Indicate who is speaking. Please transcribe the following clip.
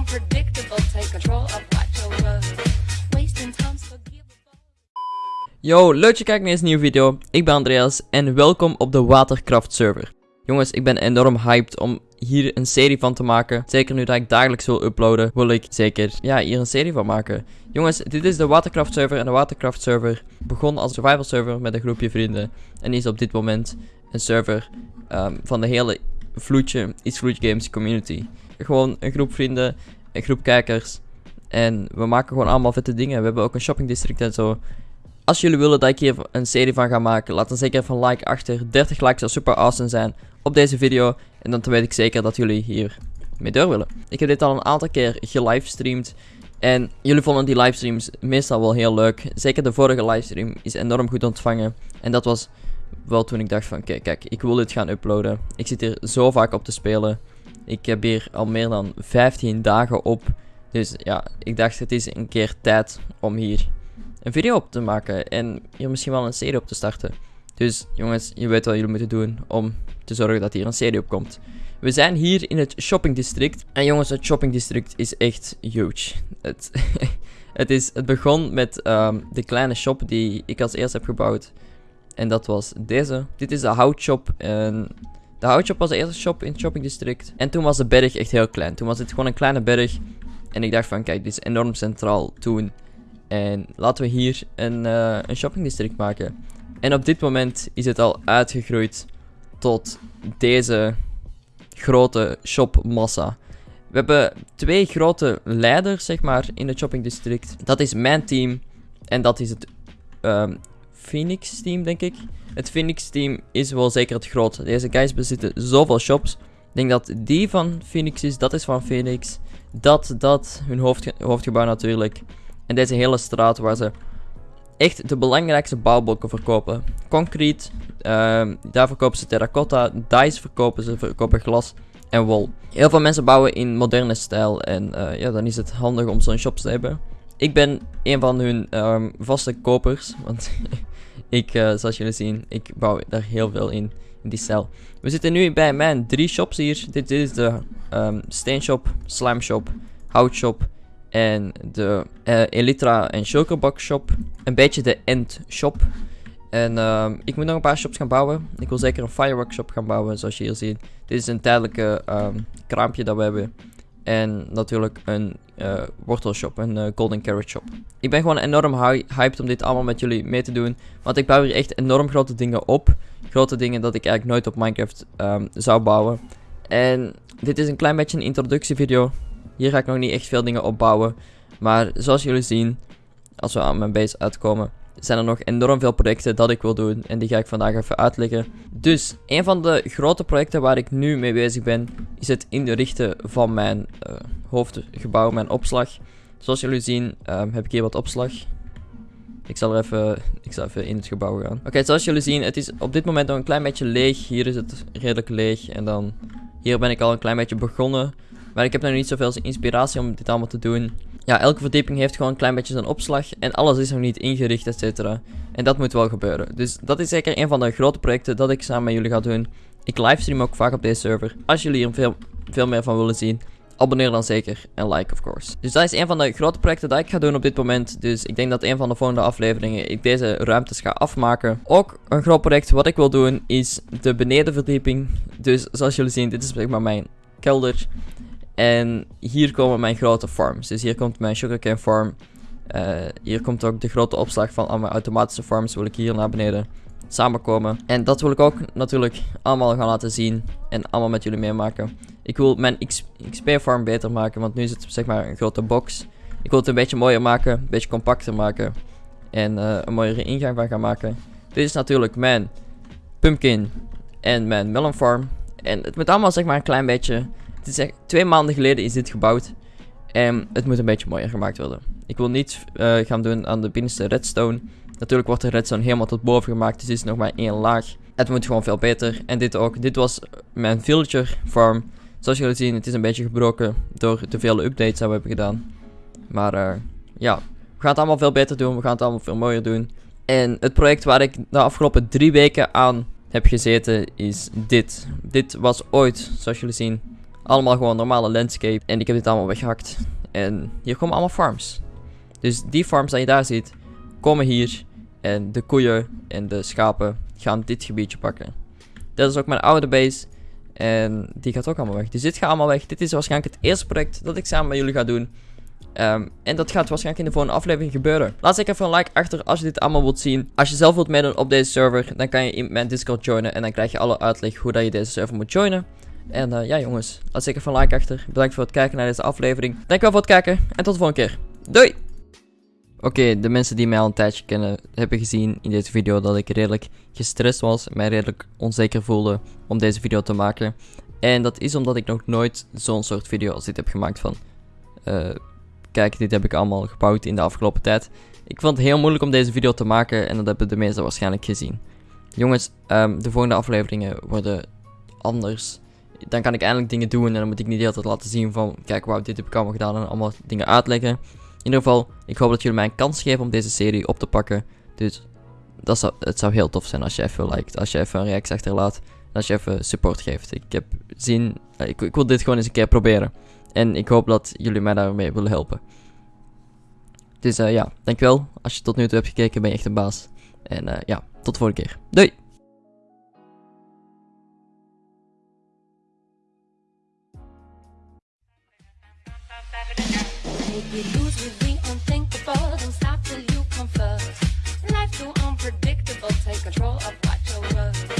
Speaker 1: Unpredictable. Take control of.
Speaker 2: Yo, leuk dat je kijkt naar deze nieuwe video. Ik ben Andreas en welkom op de Watercraft server. Jongens, ik ben enorm hyped om hier een serie van te maken. Zeker nu dat ik dagelijks wil uploaden, wil ik zeker ja, hier een serie van maken. Jongens, dit is de Watercraft server en de Watercraft server begon als survival server met een groepje vrienden. En is op dit moment een server ehm, van de hele vloedje, East Vloed Games community. Gewoon een groep vrienden, een groep kijkers. En we maken gewoon allemaal vette dingen. We hebben ook een shopping district en zo. Als jullie willen dat ik hier een serie van ga maken, laat dan zeker even een like achter. 30 likes zou super awesome zijn op deze video. En dan weet ik zeker dat jullie hier mee door willen. Ik heb dit al een aantal keer gelivestreamd. En jullie vonden die livestreams meestal wel heel leuk. Zeker de vorige livestream is enorm goed ontvangen. En dat was wel toen ik dacht van, kijk, kijk, ik wil dit gaan uploaden. Ik zit hier zo vaak op te spelen. Ik heb hier al meer dan 15 dagen op. Dus ja, ik dacht het is een keer tijd om hier een video op te maken. En hier misschien wel een serie op te starten. Dus jongens, je weet wat jullie moeten doen om te zorgen dat hier een serie op komt. We zijn hier in het shopping district. En jongens, het shopping district is echt huge. Het, het, is, het begon met ehm, de kleine shop die ik als eerst heb gebouwd. En dat was deze. Dit is de houtshop. En de houtshop was de eerste shop in het shopping district. En toen was de berg echt heel klein. Toen was het gewoon een kleine berg. En ik dacht van, kijk, dit is enorm centraal toen. En laten we hier een, uh, een shopping district maken. En op dit moment is het al uitgegroeid tot deze grote shopmassa. We hebben twee grote leiders, zeg maar, in het shopping district. Dat is mijn team en dat is het um, Phoenix team, denk ik. Het Phoenix team is wel zeker het grootste. Deze guys bezitten zoveel shops. Ik denk dat die van Phoenix is, dat is van Phoenix. Dat, dat, hun hoofdge hoofdgebouw natuurlijk. En deze hele straat waar ze echt de belangrijkste bouwblokken verkopen. Concrete, uh, daar verkopen ze terracotta, dice verkopen ze, verkopen glas en wol. Heel veel mensen bouwen in moderne stijl en uh, ja, dan is het handig om zo'n shops te hebben. Ik ben een van hun um, vaste kopers, want ik, uh, zoals jullie zien, ik bouw daar heel veel in, in die stijl. We zitten nu bij mijn drie shops hier. Dit is de um, steenshop, slime shop, houtshop en de uh, Elytra en Shulkerbox shop. Een beetje de End shop. En uh, ik moet nog een paar shops gaan bouwen. Ik wil zeker een firework shop gaan bouwen, zoals je hier ziet. Dit is een tijdelijke kraampje dat we hebben. En natuurlijk een uh, wortelshop, een uh, golden carrot shop. Ik ben gewoon enorm hyped om dit allemaal met jullie mee te doen. Want ik bouw hier echt enorm grote dingen op. Grote dingen dat ik eigenlijk nooit op Minecraft um, zou bouwen. En dit is een klein beetje een introductievideo. Hier ga ik nog niet echt veel dingen opbouwen. Maar zoals jullie zien, als we aan mijn base uitkomen, zijn er nog enorm veel projecten dat ik wil doen. En die ga ik vandaag even uitleggen. Dus, een van de grote projecten waar ik nu mee bezig ben, is het inrichten van mijn uh, hoofdgebouw, mijn opslag. Zoals jullie zien, um, heb ik hier wat opslag. Ik zal er even, ik zal even in het gebouw gaan. Oké, zoals jullie zien, het is op dit moment nog een klein beetje leeg. Hier is het redelijk leeg. En dan, hier ben ik al een klein beetje begonnen. Maar ik heb nog niet zoveel inspiratie om dit allemaal te doen. Ja, elke verdieping heeft gewoon een klein beetje zijn opslag. En alles is nog niet ingericht, et cetera. En dat moet wel gebeuren. Dus dat is zeker een van de grote projecten dat ik samen met jullie ga doen. Ik livestream ook vaak op deze server. Als jullie hier veel, veel meer van willen zien, abonneer dan zeker en like of course. Dus dat is een van de grote projecten dat ik ga doen op dit moment. Dus ik denk dat een van de volgende afleveringen ik deze ruimtes ga afmaken. Ook een groot project wat ik wil doen is de benedenverdieping. Dus zoals jullie zien, dit is zeg maar mijn kelder. En hier komen mijn grote farms. Dus hier komt mijn sugarcane farm. Uh, hier komt ook de grote opslag van al mijn automatische farms. Wil ik hier naar beneden samenkomen. En dat wil ik ook natuurlijk allemaal gaan laten zien. En allemaal met jullie meemaken. Ik wil mijn XP farm beter maken. Want nu is het zeg maar een grote box. Ik wil het een beetje mooier maken. Een beetje compacter maken. En uh, een mooiere ingang van gaan maken. Dit is natuurlijk mijn pumpkin en mijn melon farm. En het moet allemaal zeg maar een klein beetje het is twee maanden geleden is dit gebouwd. En het moet een beetje mooier gemaakt worden. Ik wil niet uh, gaan doen aan de binnenste redstone. Natuurlijk wordt de redstone helemaal tot boven gemaakt. Dus het is nog maar één laag. Het moet gewoon veel beter. En dit ook. Dit was mijn villager farm. Zoals jullie zien, het is een beetje gebroken door de vele updates die we hebben gedaan. Maar uh, ja, we gaan het allemaal veel beter doen. We gaan het allemaal veel mooier doen. En het project waar ik de afgelopen drie weken aan heb gezeten is dit. Dit was ooit, zoals jullie zien, allemaal gewoon normale landscape. En ik heb dit allemaal weggehakt. En hier komen allemaal farms. Dus die farms dat je daar ziet, komen hier. En de koeien en de schapen gaan dit gebiedje pakken. Dat is ook mijn oude base. En die gaat ook allemaal weg. Dus dit gaat allemaal weg. Dit is waarschijnlijk het eerste project dat ik samen met jullie ga doen. Ehm, en dat gaat waarschijnlijk in de volgende aflevering gebeuren. Laat zeker even een like achter als je dit allemaal wilt zien. Als je zelf wilt meedoen op deze server, dan kan je in mijn Discord joinen. En dan krijg je alle uitleg hoe dat je deze server moet joinen. En eh, ja jongens, laat zeker een like achter. Bedankt voor het kijken naar deze aflevering. Dankjewel voor het kijken en tot de volgende keer. Doei! Oké, de mensen die mij al een tijdje kennen, hebben gezien in deze video dat ik redelijk gestrest was. Mij redelijk onzeker voelde om deze video te maken. En dat is omdat ik nog nooit zo'n soort video als dit heb gemaakt van... eh, kijk, dit heb ik allemaal gebouwd in de afgelopen tijd. Ik vond het heel moeilijk om deze video te maken en dat hebben de meesten waarschijnlijk gezien. Jongens, ehm, de volgende afleveringen worden anders. Dan kan ik eindelijk dingen doen en dan moet ik niet de hele tijd laten zien van... Kijk, wauw, dit heb ik allemaal gedaan en allemaal dingen uitleggen. In ieder geval, ik hoop dat jullie mij een kans geven om deze serie op te pakken. Dus dat zou, het zou heel tof zijn als je even liked, als je even een reactie achterlaat. En als je even support geeft. Ik heb zin, eh, ik, ik wil dit gewoon eens een keer proberen. En ik hoop dat jullie mij daarmee willen helpen. Dus eh, ja, dankjewel. Als je tot nu toe hebt gekeken, ben je echt een baas. En eh, ja, tot de volgende keer. Doei!
Speaker 1: Take it loose with the unthinkable. Don't stop till you come first. Life too unpredictable. Take control of what you're worth.